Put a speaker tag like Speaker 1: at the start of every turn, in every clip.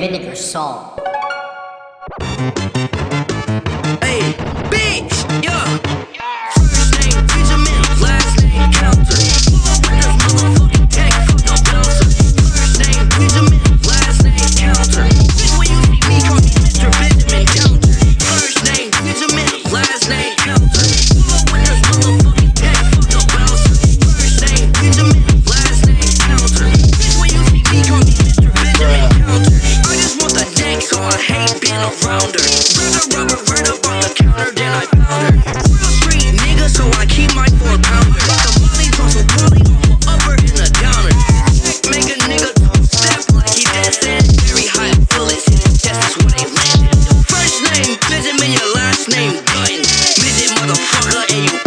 Speaker 1: vinegar salt.
Speaker 2: then right the counter, then I. Real street nigga, so I keep my four pounder. The upper and a downer. Make a nigga step like he dancing. High they. First name, your last name, motherfucker, and you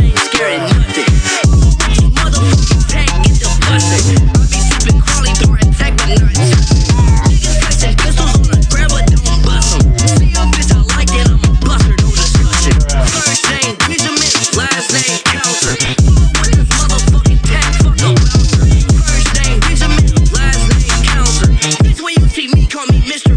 Speaker 2: call me Mr.